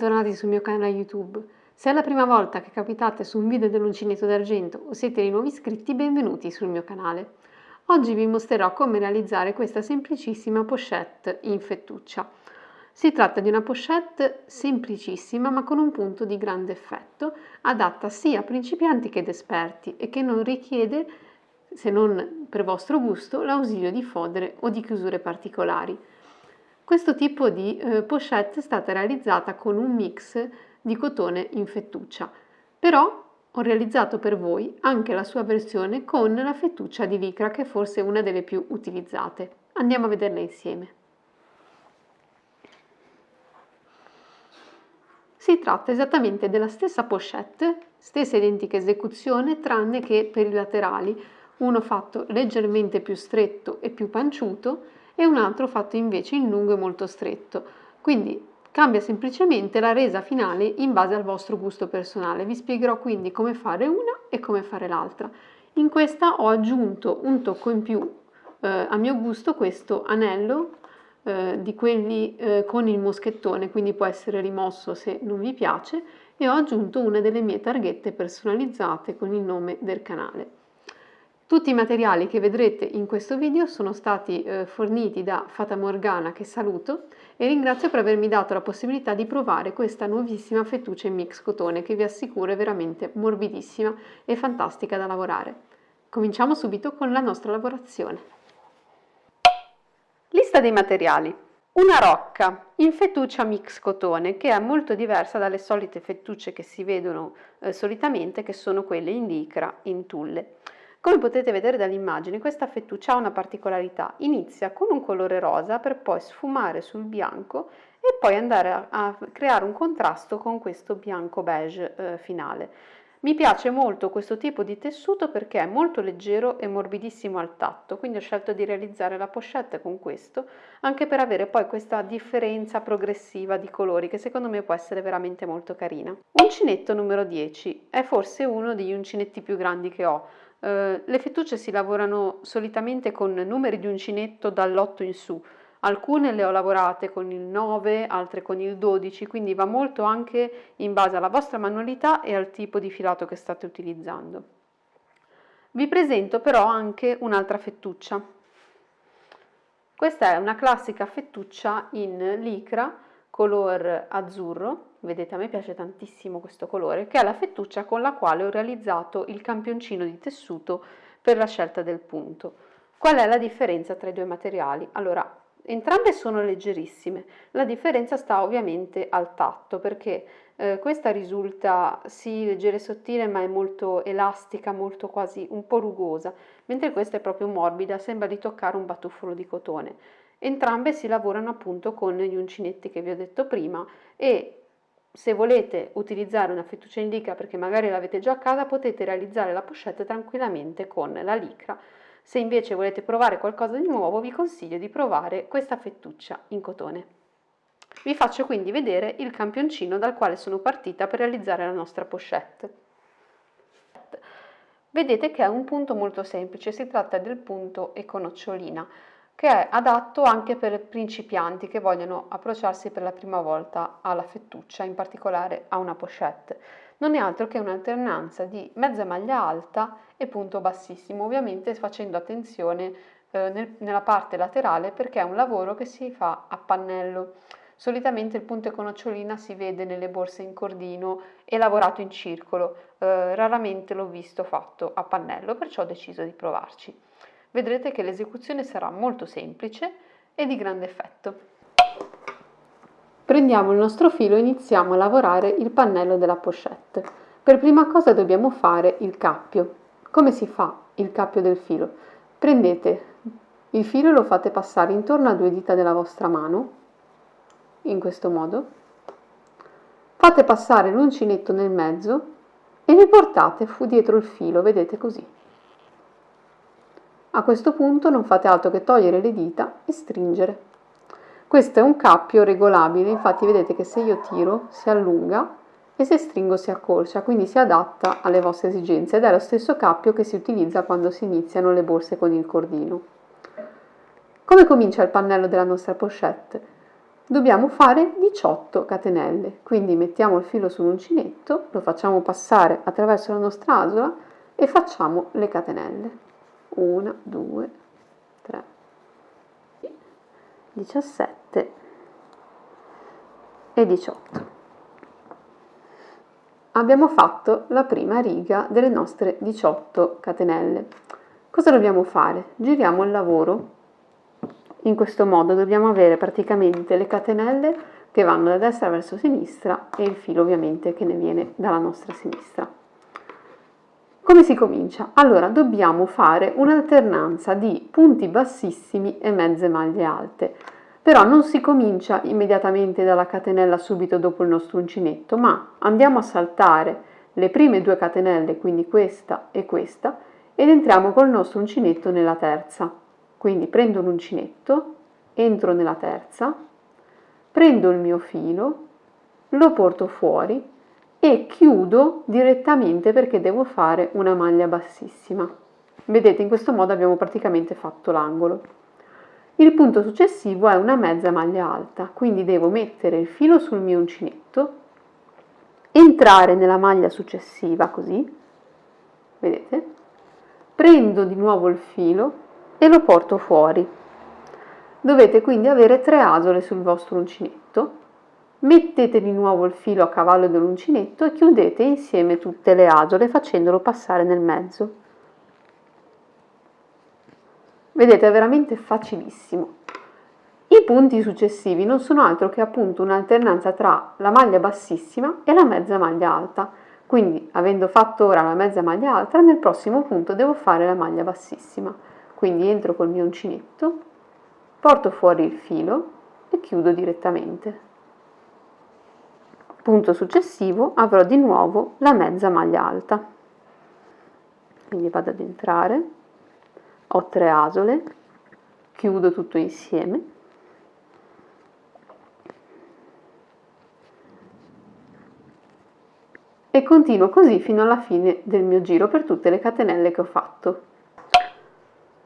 bentornati sul mio canale YouTube. Se è la prima volta che capitate su un video dell'uncinetto d'argento o siete dei nuovi iscritti, benvenuti sul mio canale. Oggi vi mostrerò come realizzare questa semplicissima pochette in fettuccia. Si tratta di una pochette semplicissima ma con un punto di grande effetto, adatta sia a principianti che ad esperti e che non richiede, se non per vostro gusto, l'ausilio di fodere o di chiusure particolari. Questo tipo di eh, pochette è stata realizzata con un mix di cotone in fettuccia, però ho realizzato per voi anche la sua versione con la fettuccia di licra che è forse una delle più utilizzate. Andiamo a vederla insieme. Si tratta esattamente della stessa pochette, stessa identica esecuzione, tranne che per i laterali, uno fatto leggermente più stretto e più panciuto e un altro fatto invece in lungo e molto stretto. Quindi cambia semplicemente la resa finale in base al vostro gusto personale. Vi spiegherò quindi come fare una e come fare l'altra. In questa ho aggiunto un tocco in più eh, a mio gusto questo anello eh, di quelli eh, con il moschettone, quindi può essere rimosso se non vi piace, e ho aggiunto una delle mie targhette personalizzate con il nome del canale. Tutti i materiali che vedrete in questo video sono stati eh, forniti da Fata Morgana che saluto e ringrazio per avermi dato la possibilità di provare questa nuovissima fettuccia in mix cotone che vi assicuro è veramente morbidissima e fantastica da lavorare. Cominciamo subito con la nostra lavorazione. Lista dei materiali. Una rocca in fettuccia mix cotone che è molto diversa dalle solite fettucce che si vedono eh, solitamente che sono quelle in licra in tulle. Come potete vedere dall'immagine questa fettuccia ha una particolarità, inizia con un colore rosa per poi sfumare sul bianco e poi andare a, a creare un contrasto con questo bianco beige eh, finale. Mi piace molto questo tipo di tessuto perché è molto leggero e morbidissimo al tatto, quindi ho scelto di realizzare la pochette con questo, anche per avere poi questa differenza progressiva di colori che secondo me può essere veramente molto carina. Uncinetto numero 10 è forse uno degli uncinetti più grandi che ho, eh, le fettucce si lavorano solitamente con numeri di uncinetto dall'8 in su, alcune le ho lavorate con il 9, altre con il 12, quindi va molto anche in base alla vostra manualità e al tipo di filato che state utilizzando. Vi presento però anche un'altra fettuccia. Questa è una classica fettuccia in licra color azzurro vedete a me piace tantissimo questo colore, che è la fettuccia con la quale ho realizzato il campioncino di tessuto per la scelta del punto. Qual è la differenza tra i due materiali? Allora, entrambe sono leggerissime, la differenza sta ovviamente al tatto perché eh, questa risulta sì leggera e sottile ma è molto elastica, molto quasi un po' rugosa, mentre questa è proprio morbida, sembra di toccare un batuffolo di cotone. Entrambe si lavorano appunto con gli uncinetti che vi ho detto prima e se volete utilizzare una fettuccia in licra perché magari l'avete già a casa, potete realizzare la pochette tranquillamente con la licra. Se invece volete provare qualcosa di nuovo, vi consiglio di provare questa fettuccia in cotone. Vi faccio quindi vedere il campioncino dal quale sono partita per realizzare la nostra pochette. Vedete che è un punto molto semplice, si tratta del punto econocciolina che è adatto anche per principianti che vogliono approcciarsi per la prima volta alla fettuccia, in particolare a una pochette. Non è altro che un'alternanza di mezza maglia alta e punto bassissimo, ovviamente facendo attenzione eh, nel, nella parte laterale perché è un lavoro che si fa a pannello. Solitamente il punto con nocciolina si vede nelle borse in cordino e lavorato in circolo, eh, raramente l'ho visto fatto a pannello, perciò ho deciso di provarci vedrete che l'esecuzione sarà molto semplice e di grande effetto. Prendiamo il nostro filo e iniziamo a lavorare il pannello della pochette. Per prima cosa dobbiamo fare il cappio. Come si fa il cappio del filo? Prendete il filo e lo fate passare intorno a due dita della vostra mano, in questo modo. Fate passare l'uncinetto nel mezzo e vi portate fu dietro il filo, vedete così. A questo punto non fate altro che togliere le dita e stringere. Questo è un cappio regolabile, infatti vedete che se io tiro si allunga e se stringo si accorcia, quindi si adatta alle vostre esigenze ed è lo stesso cappio che si utilizza quando si iniziano le borse con il cordino. Come comincia il pannello della nostra pochette? dobbiamo fare 18 catenelle, quindi mettiamo il filo sull'uncinetto, lo facciamo passare attraverso la nostra asola e facciamo le catenelle. 1, 2, 3, 17 e 18. Abbiamo fatto la prima riga delle nostre 18 catenelle. Cosa dobbiamo fare? Giriamo il lavoro in questo modo dobbiamo avere praticamente le catenelle che vanno da destra verso sinistra e il filo ovviamente che ne viene dalla nostra sinistra. Come si comincia? Allora dobbiamo fare un'alternanza di punti bassissimi e mezze maglie alte, però non si comincia immediatamente dalla catenella subito dopo il nostro uncinetto, ma andiamo a saltare le prime due catenelle, quindi questa e questa, ed entriamo col nostro uncinetto nella terza. Quindi prendo l'uncinetto, entro nella terza, prendo il mio filo, lo porto fuori e chiudo direttamente perché devo fare una maglia bassissima. Vedete, in questo modo abbiamo praticamente fatto l'angolo. Il punto successivo è una mezza maglia alta, quindi devo mettere il filo sul mio uncinetto, entrare nella maglia successiva così, vedete, prendo di nuovo il filo, e lo porto fuori. Dovete quindi avere tre asole sul vostro uncinetto, mettete di nuovo il filo a cavallo dell'uncinetto e chiudete insieme tutte le asole facendolo passare nel mezzo. Vedete, è veramente facilissimo. I punti successivi non sono altro che appunto un'alternanza tra la maglia bassissima e la mezza maglia alta. Quindi, avendo fatto ora la mezza maglia alta, nel prossimo punto devo fare la maglia bassissima. Quindi entro col mio uncinetto, porto fuori il filo e chiudo direttamente. Punto successivo avrò di nuovo la mezza maglia alta. Quindi vado ad entrare, ho tre asole, chiudo tutto insieme e continuo così fino alla fine del mio giro per tutte le catenelle che ho fatto.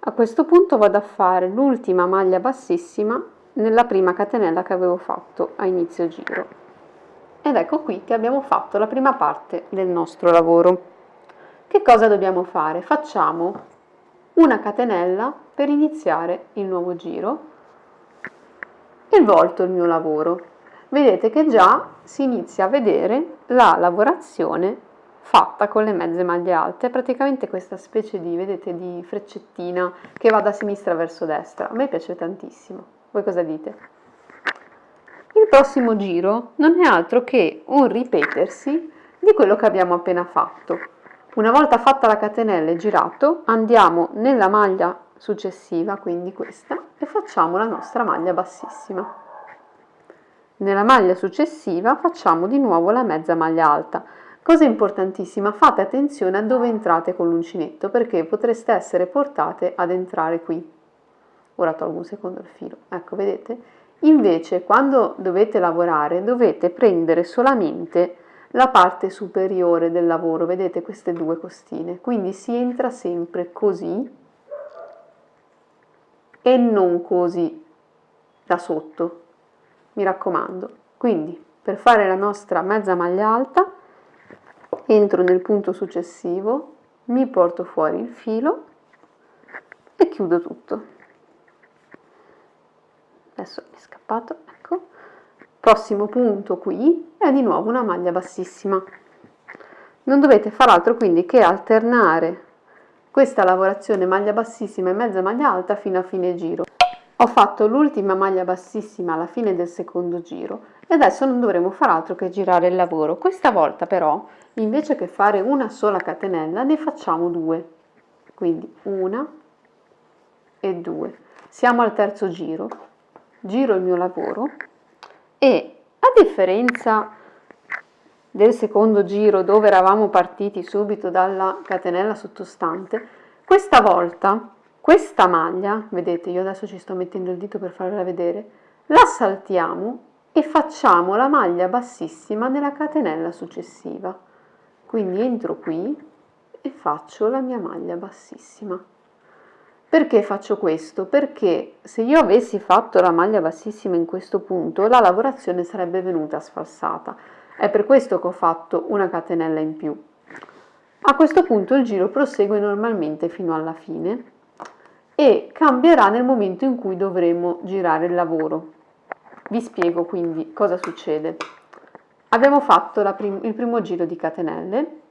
A questo punto vado a fare l'ultima maglia bassissima nella prima catenella che avevo fatto a inizio giro. Ed ecco qui che abbiamo fatto la prima parte del nostro lavoro. Che cosa dobbiamo fare? Facciamo una catenella per iniziare il nuovo giro e volto il mio lavoro. Vedete che già si inizia a vedere la lavorazione fatta con le mezze maglie alte, praticamente questa specie di, vedete, di freccettina che va da sinistra verso destra. A me piace tantissimo. Voi cosa dite? Il prossimo giro non è altro che un ripetersi di quello che abbiamo appena fatto. Una volta fatta la catenella e girato, andiamo nella maglia successiva, quindi questa, e facciamo la nostra maglia bassissima. Nella maglia successiva facciamo di nuovo la mezza maglia alta. Cosa importantissima, fate attenzione a dove entrate con l'uncinetto perché potreste essere portate ad entrare qui. Ora tolgo un secondo il filo, ecco vedete? Invece quando dovete lavorare dovete prendere solamente la parte superiore del lavoro, vedete queste due costine, quindi si entra sempre così e non così da sotto, mi raccomando. Quindi per fare la nostra mezza maglia alta entro nel punto successivo, mi porto fuori il filo e chiudo tutto. Adesso mi è scappato, ecco. Prossimo punto qui è di nuovo una maglia bassissima. Non dovete far altro quindi che alternare questa lavorazione maglia bassissima e mezza maglia alta fino a fine giro. Ho fatto l'ultima maglia bassissima alla fine del secondo giro e adesso non dovremo far altro che girare il lavoro. Questa volta però invece che fare una sola catenella ne facciamo due quindi una e due siamo al terzo giro giro il mio lavoro e a differenza del secondo giro dove eravamo partiti subito dalla catenella sottostante questa volta questa maglia vedete io adesso ci sto mettendo il dito per farvela vedere la saltiamo e facciamo la maglia bassissima nella catenella successiva. Quindi entro qui e faccio la mia maglia bassissima Perché faccio questo? Perché se io avessi fatto la maglia bassissima in questo punto, la lavorazione sarebbe venuta sfalsata. È per questo che ho fatto una catenella in più. A questo punto il giro prosegue normalmente fino alla fine e cambierà nel momento in cui dovremo girare il lavoro. Vi spiego quindi cosa succede. Abbiamo fatto prim il primo giro di catenelle,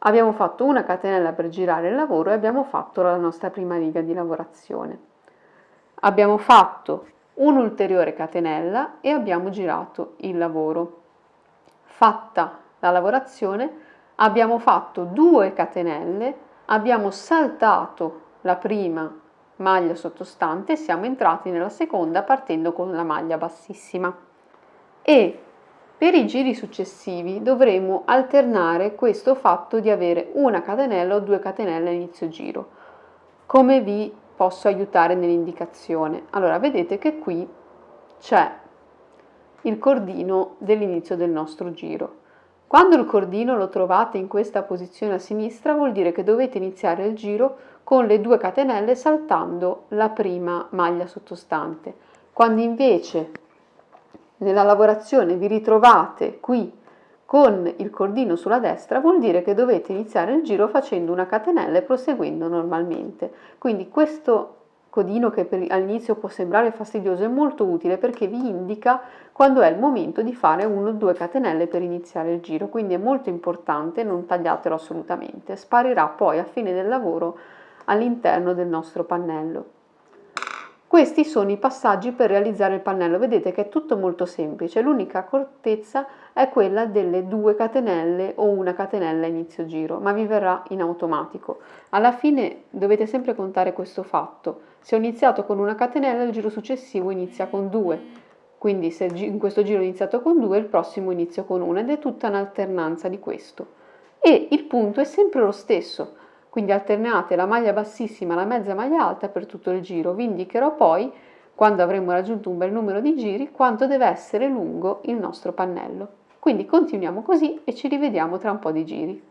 abbiamo fatto una catenella per girare il lavoro e abbiamo fatto la nostra prima riga di lavorazione. Abbiamo fatto un'ulteriore catenella e abbiamo girato il lavoro. Fatta la lavorazione abbiamo fatto due catenelle, abbiamo saltato la prima maglia sottostante e siamo entrati nella seconda partendo con la maglia bassissima. E per i giri successivi dovremo alternare questo fatto di avere una catenella o due catenelle a inizio giro. Come vi posso aiutare nell'indicazione? Allora, vedete che qui c'è il cordino dell'inizio del nostro giro. Quando il cordino lo trovate in questa posizione a sinistra vuol dire che dovete iniziare il giro con le due catenelle saltando la prima maglia sottostante. Quando invece nella lavorazione vi ritrovate qui con il cordino sulla destra vuol dire che dovete iniziare il giro facendo una catenella e proseguendo normalmente. Quindi questo codino che all'inizio può sembrare fastidioso è molto utile perché vi indica quando è il momento di fare 1 o 2 catenelle per iniziare il giro, quindi è molto importante, non tagliatelo assolutamente, sparirà poi a fine del lavoro all'interno del nostro pannello. Questi sono i passaggi per realizzare il pannello, vedete che è tutto molto semplice, l'unica accortezza è quella delle due catenelle o una catenella inizio giro, ma vi verrà in automatico. Alla fine dovete sempre contare questo fatto, se ho iniziato con una catenella il giro successivo inizia con due, quindi se in questo giro ho iniziato con due il prossimo inizio con una ed è tutta un'alternanza di questo. E il punto è sempre lo stesso, quindi alternate la maglia bassissima e la mezza maglia alta per tutto il giro. Vi indicherò poi, quando avremo raggiunto un bel numero di giri, quanto deve essere lungo il nostro pannello. Quindi continuiamo così e ci rivediamo tra un po' di giri.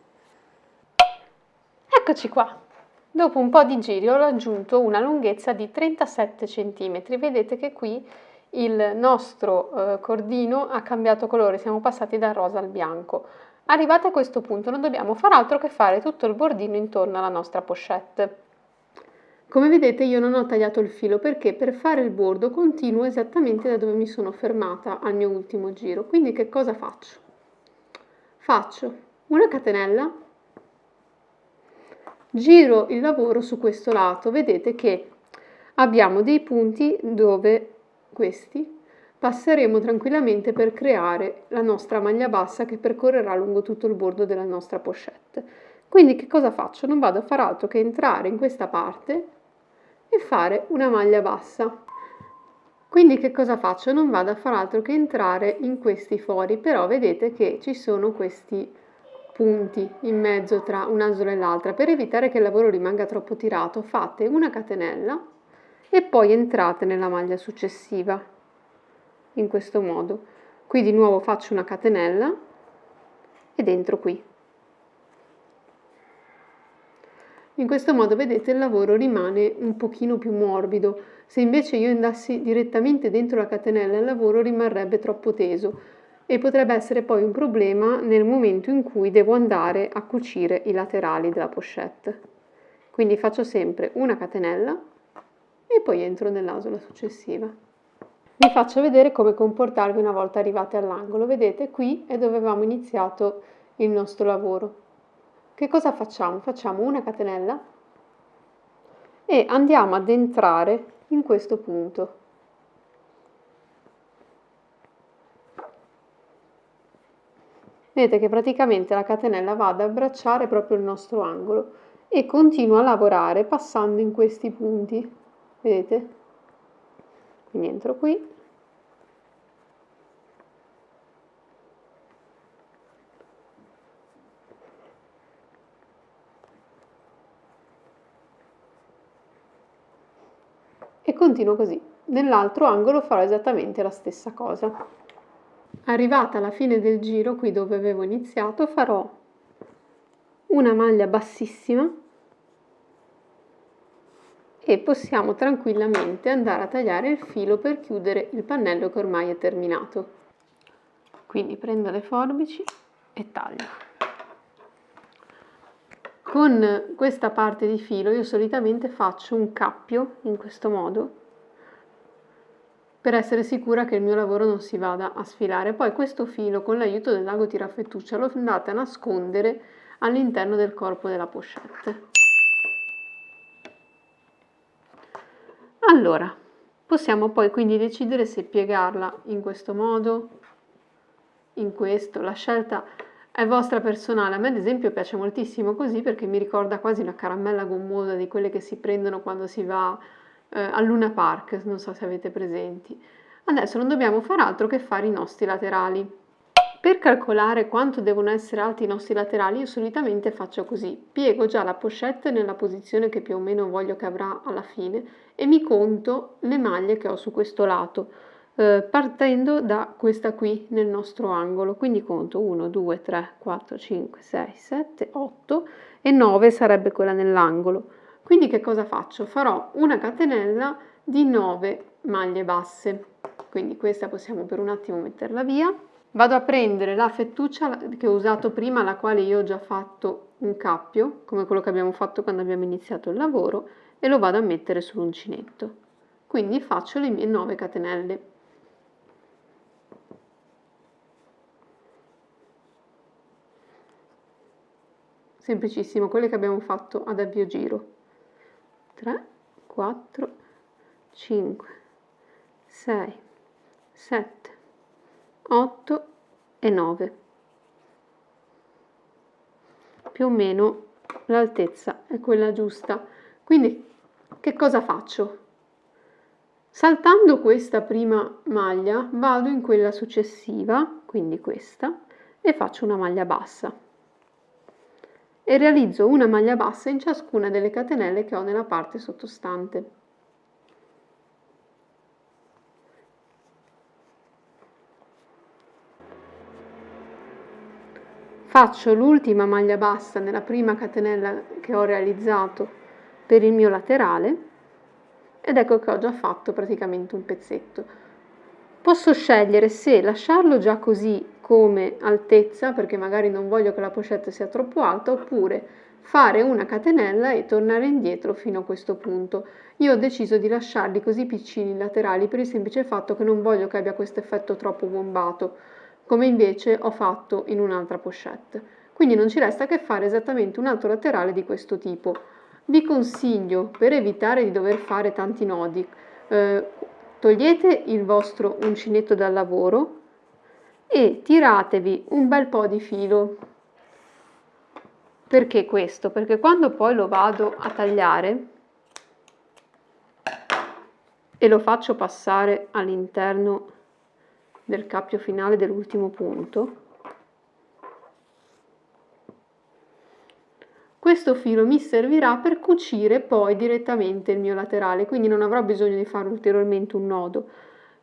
Eccoci qua! Dopo un po' di giri ho raggiunto una lunghezza di 37 cm. Vedete che qui il nostro eh, cordino ha cambiato colore, siamo passati dal rosa al bianco. Arrivati a questo punto non dobbiamo far altro che fare tutto il bordino intorno alla nostra pochette. Come vedete io non ho tagliato il filo perché per fare il bordo continuo esattamente da dove mi sono fermata al mio ultimo giro. Quindi che cosa faccio? Faccio una catenella, giro il lavoro su questo lato, vedete che abbiamo dei punti dove questi passeremo tranquillamente per creare la nostra maglia bassa che percorrerà lungo tutto il bordo della nostra pochette. Quindi che cosa faccio? Non vado a fare altro che entrare in questa parte e fare una maglia bassa. Quindi che cosa faccio? Non vado a fare altro che entrare in questi fori, però vedete che ci sono questi punti in mezzo tra un'asola e l'altra. Per evitare che il lavoro rimanga troppo tirato fate una catenella e poi entrate nella maglia successiva in questo modo. Qui di nuovo faccio una catenella ed entro qui. In questo modo vedete il lavoro rimane un pochino più morbido, se invece io andassi direttamente dentro la catenella il lavoro rimarrebbe troppo teso e potrebbe essere poi un problema nel momento in cui devo andare a cucire i laterali della pochette. Quindi faccio sempre una catenella e poi entro nell'asola successiva. Vi faccio vedere come comportarvi una volta arrivati all'angolo. Vedete, qui è dove avevamo iniziato il nostro lavoro. Che cosa facciamo? Facciamo una catenella e andiamo ad entrare in questo punto. Vedete che praticamente la catenella va ad abbracciare proprio il nostro angolo e continua a lavorare passando in questi punti. Vedete? Quindi entro qui. E continuo così. Nell'altro angolo farò esattamente la stessa cosa. Arrivata alla fine del giro qui dove avevo iniziato farò una maglia bassissima e possiamo tranquillamente andare a tagliare il filo per chiudere il pannello che ormai è terminato. Quindi prendo le forbici e taglio. Con questa parte di filo io solitamente faccio un cappio in questo modo per essere sicura che il mio lavoro non si vada a sfilare. Poi questo filo con l'aiuto del lago tirafettuccia lo andate a nascondere all'interno del corpo della pochette. Allora, possiamo poi quindi decidere se piegarla in questo modo, in questo, la scelta è vostra personale, a me ad esempio piace moltissimo così perché mi ricorda quasi una caramella gommosa di quelle che si prendono quando si va eh, al Luna Park, non so se avete presenti. Adesso non dobbiamo fare altro che fare i nostri laterali. Per calcolare quanto devono essere alti i nostri laterali io solitamente faccio così, piego già la pochette nella posizione che più o meno voglio che avrà alla fine e mi conto le maglie che ho su questo lato, eh, partendo da questa qui nel nostro angolo, quindi conto 1, 2, 3, 4, 5, 6, 7, 8 e 9 sarebbe quella nell'angolo. Quindi che cosa faccio? Farò una catenella di 9 maglie basse, quindi questa possiamo per un attimo metterla via. Vado a prendere la fettuccia che ho usato prima, alla quale io ho già fatto un cappio, come quello che abbiamo fatto quando abbiamo iniziato il lavoro, e lo vado a mettere sull'uncinetto. Quindi faccio le mie 9 catenelle. Semplicissimo, quelle che abbiamo fatto ad avvio giro. 3, 4, 5, 6, 7, 8 e 9. Più o meno l'altezza è quella giusta. Quindi che cosa faccio? Saltando questa prima maglia vado in quella successiva, quindi questa, e faccio una maglia bassa e realizzo una maglia bassa in ciascuna delle catenelle che ho nella parte sottostante. Faccio l'ultima maglia bassa nella prima catenella che ho realizzato per il mio laterale ed ecco che ho già fatto praticamente un pezzetto. Posso scegliere se lasciarlo già così come altezza perché magari non voglio che la pochette sia troppo alta oppure fare una catenella e tornare indietro fino a questo punto. Io ho deciso di lasciarli così piccini laterali per il semplice fatto che non voglio che abbia questo effetto troppo bombato, come invece ho fatto in un'altra pochette. Quindi non ci resta che fare esattamente un altro laterale di questo tipo. Vi consiglio, per evitare di dover fare tanti nodi, eh, togliete il vostro uncinetto dal lavoro, e tiratevi un bel po' di filo. Perché questo? Perché quando poi lo vado a tagliare e lo faccio passare all'interno del cappio finale dell'ultimo punto, questo filo mi servirà per cucire poi direttamente il mio laterale, quindi non avrò bisogno di fare ulteriormente un nodo.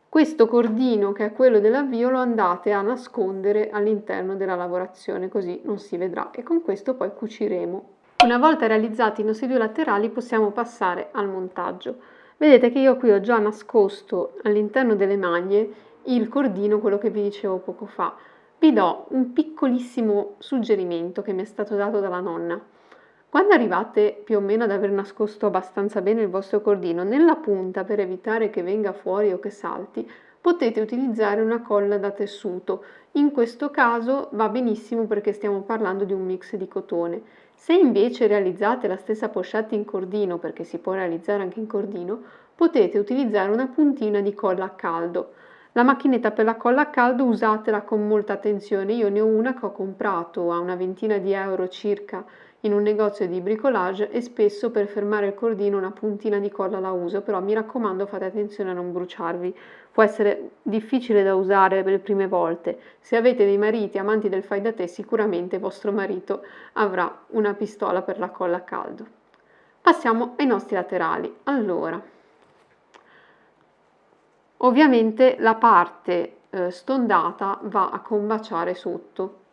Questo cordino, che è quello dell'avvio, lo andate a nascondere all'interno della lavorazione, così non si vedrà e con questo poi cuciremo. Una volta realizzati i nostri due laterali possiamo passare al montaggio. Vedete che io qui ho già nascosto all'interno delle maglie il cordino, quello che vi dicevo poco fa. Vi do un piccolissimo suggerimento che mi è stato dato dalla nonna. Quando arrivate più o meno ad aver nascosto abbastanza bene il vostro cordino, nella punta per evitare che venga fuori o che salti, potete utilizzare una colla da tessuto. In questo caso va benissimo perché stiamo parlando di un mix di cotone. Se invece realizzate la stessa pochette in cordino, perché si può realizzare anche in cordino, potete utilizzare una puntina di colla a caldo. La macchinetta per la colla a caldo usatela con molta attenzione, io ne ho una che ho comprato a una ventina di euro circa in un negozio di bricolage e spesso per fermare il cordino una puntina di colla la uso, però mi raccomando fate attenzione a non bruciarvi. Può essere difficile da usare per le prime volte. Se avete dei mariti amanti del fai da te, sicuramente vostro marito avrà una pistola per la colla a caldo. Passiamo ai nostri laterali. Allora, ovviamente la parte eh, stondata va a combaciare sotto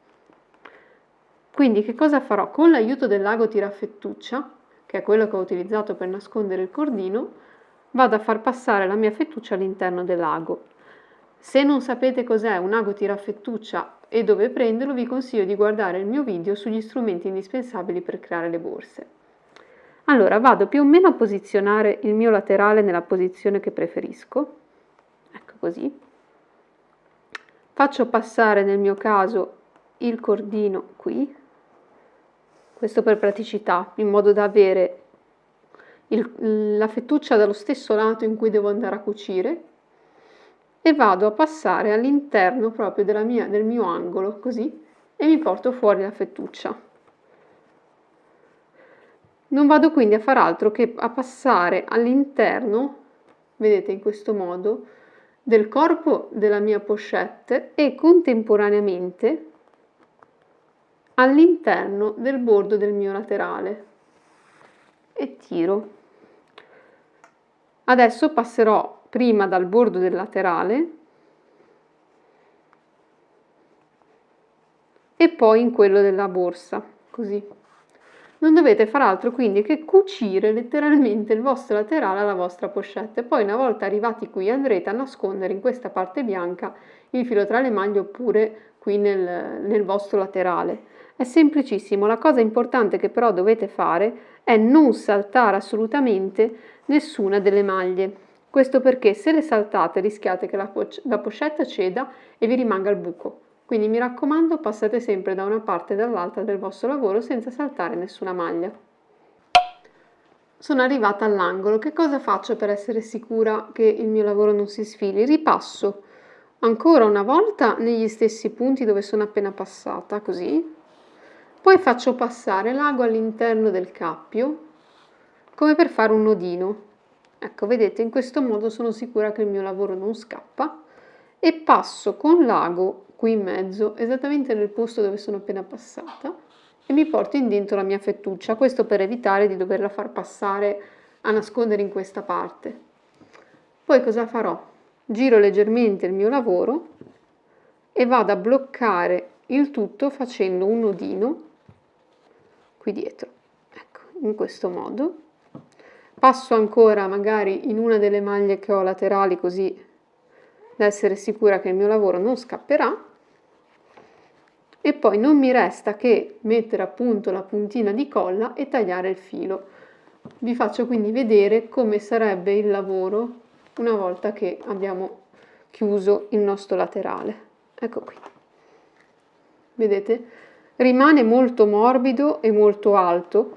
quindi che cosa farò? Con l'aiuto del lago tirafettuccia, che è quello che ho utilizzato per nascondere il cordino, vado a far passare la mia fettuccia all'interno dell'ago. Se non sapete cos'è un ago tirafettuccia e dove prenderlo, vi consiglio di guardare il mio video sugli strumenti indispensabili per creare le borse. Allora vado più o meno a posizionare il mio laterale nella posizione che preferisco, così. Faccio passare nel mio caso il cordino qui, questo per praticità, in modo da avere il, la fettuccia dallo stesso lato in cui devo andare a cucire e vado a passare all'interno proprio mia, del mio angolo, così, e mi porto fuori la fettuccia. Non vado quindi a far altro che a passare all'interno, vedete in questo modo, del corpo della mia pochette e contemporaneamente all'interno del bordo del mio laterale e tiro. Adesso passerò prima dal bordo del laterale e poi in quello della borsa, così. Non dovete far altro quindi che cucire letteralmente il vostro laterale alla vostra pochette. Poi una volta arrivati qui andrete a nascondere in questa parte bianca il filo tra le maglie oppure qui nel, nel vostro laterale. È semplicissimo, la cosa importante che però dovete fare è non saltare assolutamente nessuna delle maglie. Questo perché se le saltate rischiate che la, la pochetta ceda e vi rimanga il buco. Quindi mi raccomando passate sempre da una parte e dall'altra del vostro lavoro senza saltare nessuna maglia. Sono arrivata all'angolo, che cosa faccio per essere sicura che il mio lavoro non si sfili? Ripasso ancora una volta negli stessi punti dove sono appena passata, così. Poi faccio passare l'ago all'interno del cappio, come per fare un nodino. Ecco, vedete, in questo modo sono sicura che il mio lavoro non scappa e passo con l'ago qui in mezzo, esattamente nel posto dove sono appena passata e mi porto in dentro la mia fettuccia, questo per evitare di doverla far passare a nascondere in questa parte. Poi cosa farò? Giro leggermente il mio lavoro e vado a bloccare il tutto facendo un nodino qui dietro, ecco, in questo modo passo ancora magari in una delle maglie che ho laterali così da essere sicura che il mio lavoro non scapperà e poi non mi resta che mettere appunto la puntina di colla e tagliare il filo. Vi faccio quindi vedere come sarebbe il lavoro una volta che abbiamo chiuso il nostro laterale. Ecco qui. Vedete? Rimane molto morbido e molto alto,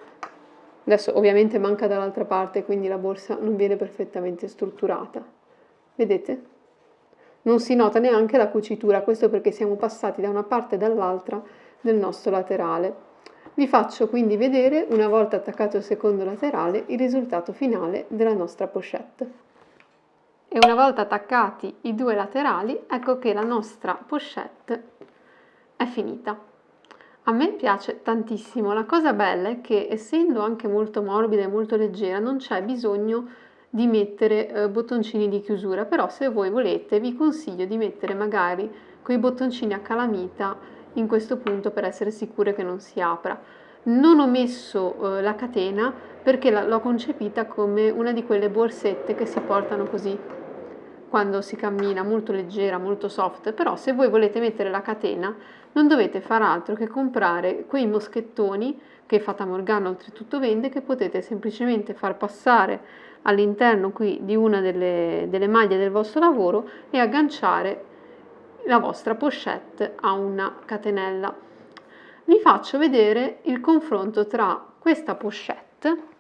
Adesso ovviamente manca dall'altra parte, quindi la borsa non viene perfettamente strutturata. Vedete? Non si nota neanche la cucitura, questo perché siamo passati da una parte e dall'altra del nostro laterale. Vi faccio quindi vedere, una volta attaccato il secondo laterale, il risultato finale della nostra pochette. E una volta attaccati i due laterali, ecco che la nostra pochette è finita. A me piace tantissimo, la cosa bella è che essendo anche molto morbida e molto leggera non c'è bisogno di mettere eh, bottoncini di chiusura, però se voi volete vi consiglio di mettere magari quei bottoncini a calamita in questo punto per essere sicure che non si apra. Non ho messo eh, la catena perché l'ho concepita come una di quelle borsette che si portano così quando si cammina, molto leggera, molto soft, però se voi volete mettere la catena non dovete far altro che comprare quei moschettoni che Fata Morgana oltretutto vende che potete semplicemente far passare all'interno qui di una delle, delle maglie del vostro lavoro e agganciare la vostra pochette a una catenella. Vi faccio vedere il confronto tra questa pochette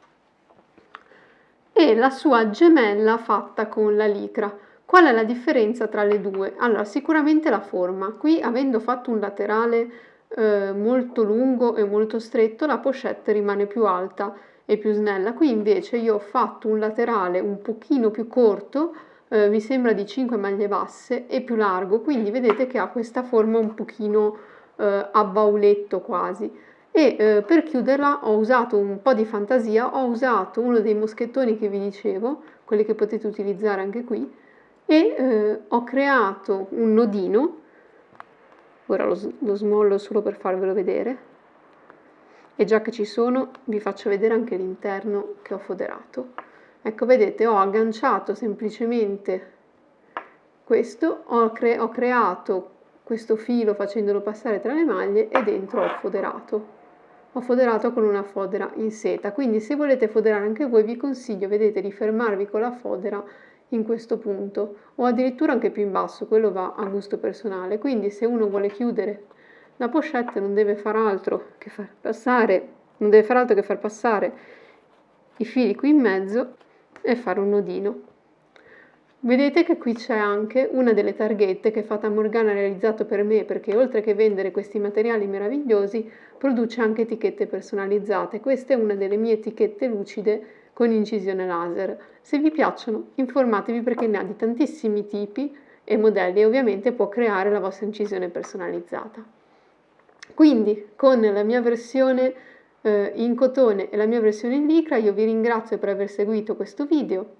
e la sua gemella fatta con la licra. Qual è la differenza tra le due? Allora, sicuramente la forma. Qui, avendo fatto un laterale eh, molto lungo e molto stretto, la pochette rimane più alta e più snella. Qui invece io ho fatto un laterale un pochino più corto, eh, mi sembra di 5 maglie basse, e più largo, quindi vedete che ha questa forma un pochino eh, a bauletto quasi. E eh, per chiuderla ho usato un po' di fantasia, ho usato uno dei moschettoni che vi dicevo, quelli che potete utilizzare anche qui, e eh, ho creato un nodino, ora lo, lo smollo solo per farvelo vedere, e già che ci sono vi faccio vedere anche l'interno che ho foderato. Ecco, vedete, ho agganciato semplicemente questo, ho, cre ho creato questo filo facendolo passare tra le maglie e dentro ho foderato. Ho foderato con una fodera in seta, quindi se volete foderare anche voi vi consiglio, vedete, di fermarvi con la fodera in questo punto o addirittura anche più in basso, quello va a gusto personale. Quindi se uno vuole chiudere la pochette non deve far altro che far passare, non deve far altro che far passare i fili qui in mezzo e fare un nodino. Vedete che qui c'è anche una delle targhette che Fata Morgana ha realizzato per me perché oltre che vendere questi materiali meravigliosi produce anche etichette personalizzate. Questa è una delle mie etichette lucide con incisione laser. Se vi piacciono informatevi perché ne ha di tantissimi tipi e modelli e ovviamente può creare la vostra incisione personalizzata. Quindi con la mia versione eh, in cotone e la mia versione in licra io vi ringrazio per aver seguito questo video.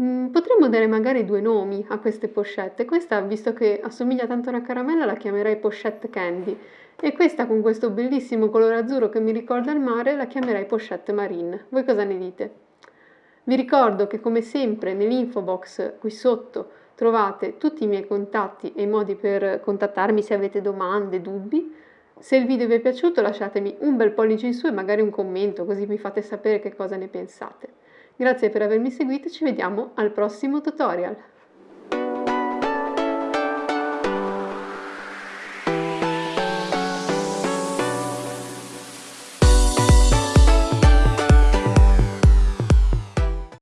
Mm, potremmo dare magari due nomi a queste pochette. Questa, visto che assomiglia tanto a una caramella, la chiamerei pochette candy. E questa con questo bellissimo colore azzurro che mi ricorda il mare, la chiamerei pochette marine. Voi cosa ne dite? Vi ricordo che come sempre nell'info box qui sotto trovate tutti i miei contatti e i modi per contattarmi se avete domande, dubbi. Se il video vi è piaciuto lasciatemi un bel pollice in su e magari un commento così mi fate sapere che cosa ne pensate. Grazie per avermi seguito e ci vediamo al prossimo tutorial.